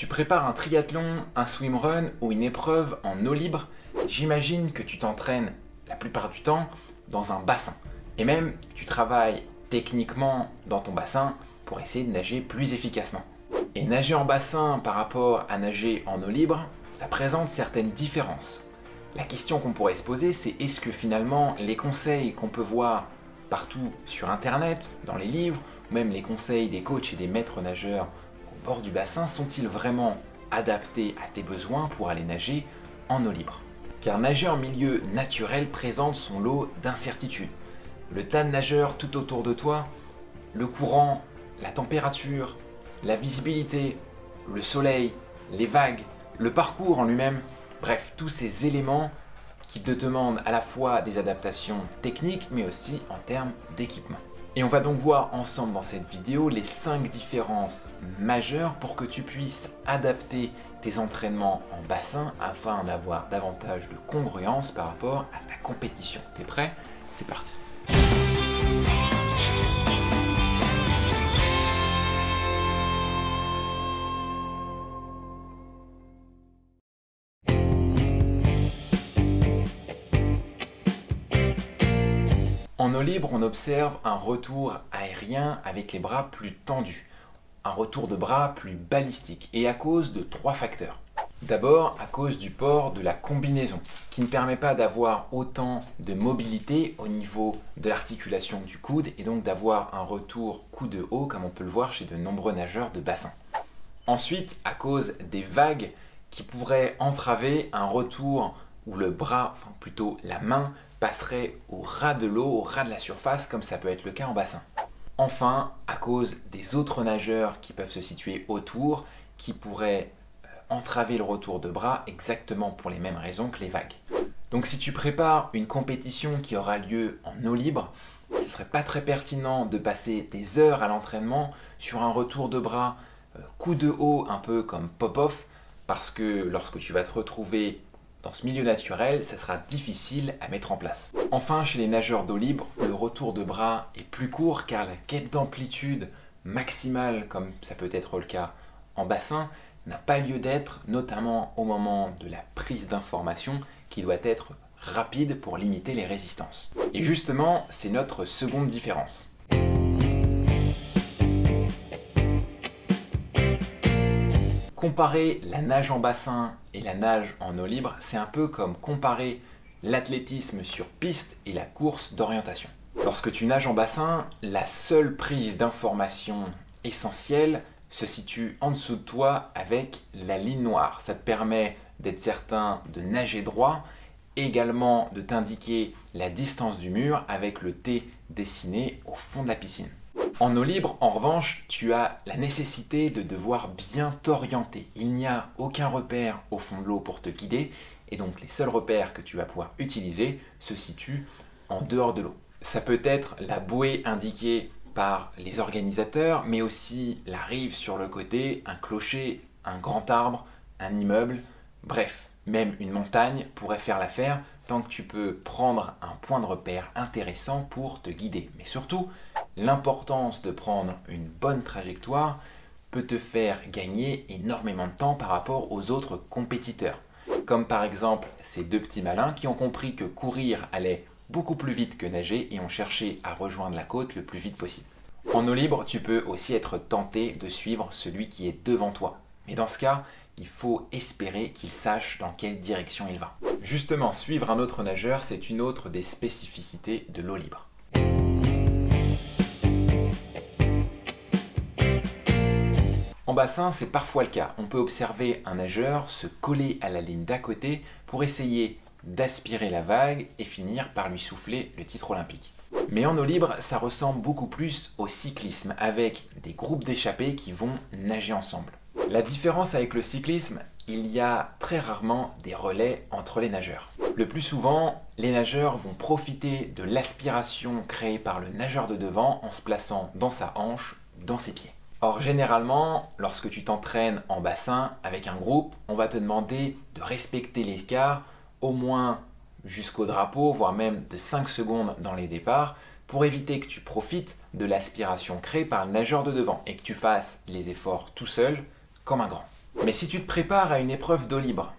Tu prépares un triathlon, un swimrun ou une épreuve en eau libre, j'imagine que tu t'entraînes la plupart du temps dans un bassin. Et même, tu travailles techniquement dans ton bassin pour essayer de nager plus efficacement. Et nager en bassin par rapport à nager en eau libre, ça présente certaines différences. La question qu'on pourrait se poser, c'est est-ce que finalement les conseils qu'on peut voir partout sur internet, dans les livres, ou même les conseils des coachs et des maîtres nageurs au bord du bassin sont-ils vraiment adaptés à tes besoins pour aller nager en eau libre? Car nager en milieu naturel présente son lot d'incertitudes. Le tas de nageurs tout autour de toi, le courant, la température, la visibilité, le soleil, les vagues, le parcours en lui-même, Bref, tous ces éléments qui te demandent à la fois des adaptations techniques, mais aussi en termes d'équipement. Et on va donc voir ensemble dans cette vidéo les 5 différences majeures pour que tu puisses adapter tes entraînements en bassin afin d'avoir davantage de congruence par rapport à ta compétition. T'es prêt? C'est parti En eau libre, on observe un retour aérien avec les bras plus tendus, un retour de bras plus balistique, et à cause de trois facteurs. D'abord, à cause du port de la combinaison, qui ne permet pas d'avoir autant de mobilité au niveau de l'articulation du coude, et donc d'avoir un retour coude haut, comme on peut le voir chez de nombreux nageurs de bassin. Ensuite, à cause des vagues qui pourraient entraver un retour où le bras, enfin plutôt la main, passerait au ras de l'eau, au ras de la surface, comme ça peut être le cas en bassin. Enfin, à cause des autres nageurs qui peuvent se situer autour, qui pourraient euh, entraver le retour de bras exactement pour les mêmes raisons que les vagues. Donc si tu prépares une compétition qui aura lieu en eau libre, ce serait pas très pertinent de passer des heures à l'entraînement sur un retour de bras euh, coup de haut un peu comme pop-off parce que lorsque tu vas te retrouver dans ce milieu naturel, ça sera difficile à mettre en place. Enfin, chez les nageurs d'eau libre, le retour de bras est plus court car la quête d'amplitude maximale, comme ça peut être le cas en bassin, n'a pas lieu d'être, notamment au moment de la prise d'information qui doit être rapide pour limiter les résistances. Et justement, c'est notre seconde différence. Comparer la nage en bassin et la nage en eau libre, c'est un peu comme comparer l'athlétisme sur piste et la course d'orientation. Lorsque tu nages en bassin, la seule prise d'information essentielle se situe en dessous de toi avec la ligne noire. Ça te permet d'être certain de nager droit, également de t'indiquer la distance du mur avec le T dessiné au fond de la piscine. En eau libre, en revanche, tu as la nécessité de devoir bien t'orienter. Il n'y a aucun repère au fond de l'eau pour te guider, et donc les seuls repères que tu vas pouvoir utiliser se situent en dehors de l'eau. Ça peut être la bouée indiquée par les organisateurs, mais aussi la rive sur le côté, un clocher, un grand arbre, un immeuble, bref, même une montagne pourrait faire l'affaire tant que tu peux prendre un point de repère intéressant pour te guider. Mais surtout, l'importance de prendre une bonne trajectoire peut te faire gagner énormément de temps par rapport aux autres compétiteurs. Comme par exemple ces deux petits malins qui ont compris que courir allait beaucoup plus vite que nager et ont cherché à rejoindre la côte le plus vite possible. En eau libre, tu peux aussi être tenté de suivre celui qui est devant toi. Mais dans ce cas, il faut espérer qu'il sache dans quelle direction il va. Justement, suivre un autre nageur, c'est une autre des spécificités de l'eau libre. En bassin, c'est parfois le cas. On peut observer un nageur se coller à la ligne d'à côté pour essayer d'aspirer la vague et finir par lui souffler le titre olympique. Mais en eau libre, ça ressemble beaucoup plus au cyclisme, avec des groupes d'échappés qui vont nager ensemble. La différence avec le cyclisme, il y a très rarement des relais entre les nageurs. Le plus souvent, les nageurs vont profiter de l'aspiration créée par le nageur de devant en se plaçant dans sa hanche, dans ses pieds. Or, généralement, lorsque tu t'entraînes en bassin avec un groupe, on va te demander de respecter l'écart au moins jusqu'au drapeau, voire même de 5 secondes dans les départs, pour éviter que tu profites de l'aspiration créée par le nageur de devant et que tu fasses les efforts tout seul comme un grand. Mais si tu te prépares à une épreuve d'eau libre,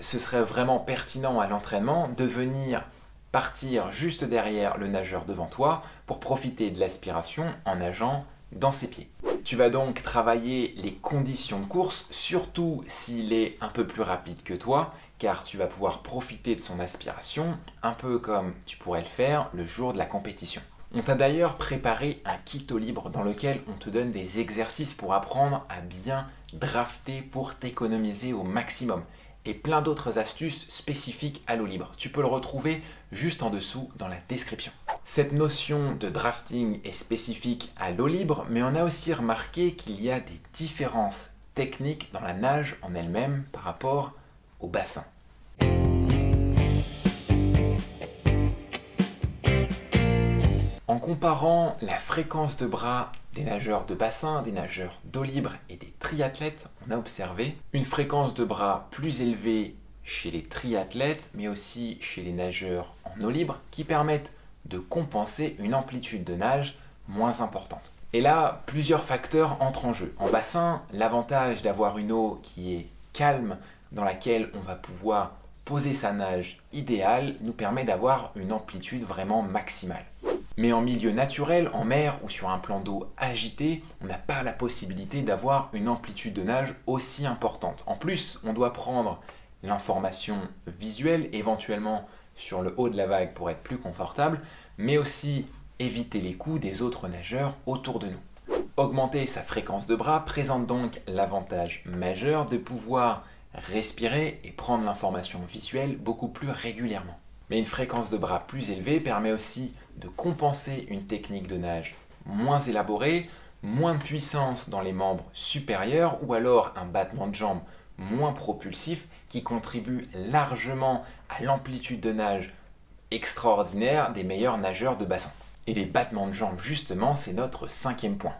ce serait vraiment pertinent à l'entraînement de venir partir juste derrière le nageur devant toi pour profiter de l'aspiration en nageant dans ses pieds. Tu vas donc travailler les conditions de course, surtout s'il est un peu plus rapide que toi, car tu vas pouvoir profiter de son aspiration, un peu comme tu pourrais le faire le jour de la compétition. On t'a d'ailleurs préparé un kit au libre dans lequel on te donne des exercices pour apprendre à bien drafter pour t'économiser au maximum et plein d'autres astuces spécifiques à l'eau libre. Tu peux le retrouver juste en dessous dans la description. Cette notion de drafting est spécifique à l'eau libre, mais on a aussi remarqué qu'il y a des différences techniques dans la nage en elle-même par rapport au bassin. En comparant la fréquence de bras des nageurs de bassin, des nageurs d'eau libre et des triathlètes, on a observé une fréquence de bras plus élevée chez les triathlètes, mais aussi chez les nageurs en eau libre, qui permettent de compenser une amplitude de nage moins importante. Et là, plusieurs facteurs entrent en jeu. En bassin, l'avantage d'avoir une eau qui est calme, dans laquelle on va pouvoir poser sa nage idéale, nous permet d'avoir une amplitude vraiment maximale. Mais en milieu naturel, en mer ou sur un plan d'eau agité, on n'a pas la possibilité d'avoir une amplitude de nage aussi importante. En plus, on doit prendre l'information visuelle, éventuellement sur le haut de la vague pour être plus confortable, mais aussi éviter les coups des autres nageurs autour de nous. Augmenter sa fréquence de bras présente donc l'avantage majeur de pouvoir respirer et prendre l'information visuelle beaucoup plus régulièrement. Mais une fréquence de bras plus élevée permet aussi de compenser une technique de nage moins élaborée, moins de puissance dans les membres supérieurs ou alors un battement de jambes moins propulsif qui contribue largement à l'amplitude de nage extraordinaire des meilleurs nageurs de bassin. Et les battements de jambes justement c'est notre cinquième point.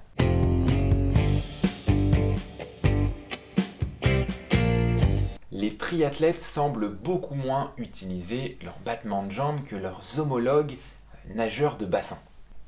les triathlètes semblent beaucoup moins utiliser leurs battements de jambes que leurs homologues nageurs de bassin.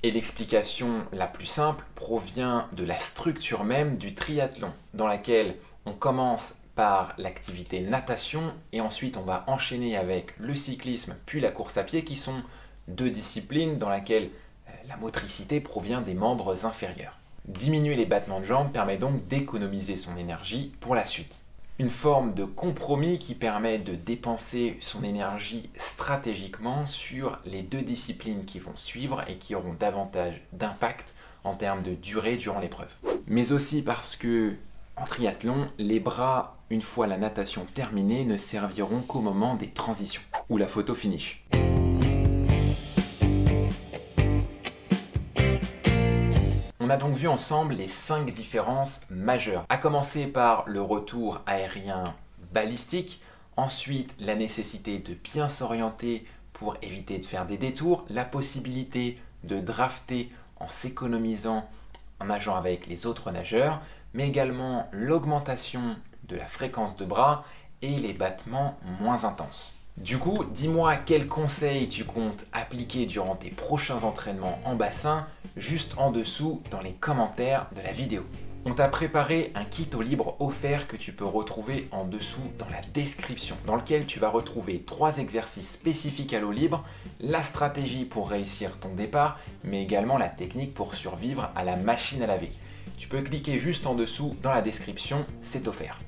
Et l'explication la plus simple provient de la structure même du triathlon, dans laquelle on commence par l'activité natation et ensuite on va enchaîner avec le cyclisme puis la course à pied qui sont deux disciplines dans lesquelles euh, la motricité provient des membres inférieurs. Diminuer les battements de jambes permet donc d'économiser son énergie pour la suite une forme de compromis qui permet de dépenser son énergie stratégiquement sur les deux disciplines qui vont suivre et qui auront davantage d'impact en termes de durée durant l'épreuve. Mais aussi parce que en triathlon, les bras, une fois la natation terminée, ne serviront qu'au moment des transitions ou la photo finish. On a donc vu ensemble les 5 différences majeures, à commencer par le retour aérien balistique, ensuite la nécessité de bien s'orienter pour éviter de faire des détours, la possibilité de drafter en s'économisant en nageant avec les autres nageurs, mais également l'augmentation de la fréquence de bras et les battements moins intenses. Du coup, dis-moi quels conseils tu comptes appliquer durant tes prochains entraînements en bassin, juste en dessous dans les commentaires de la vidéo. On t'a préparé un kit au libre offert que tu peux retrouver en dessous dans la description, dans lequel tu vas retrouver trois exercices spécifiques à l'eau libre, la stratégie pour réussir ton départ, mais également la technique pour survivre à la machine à laver. Tu peux cliquer juste en dessous dans la description, c'est offert.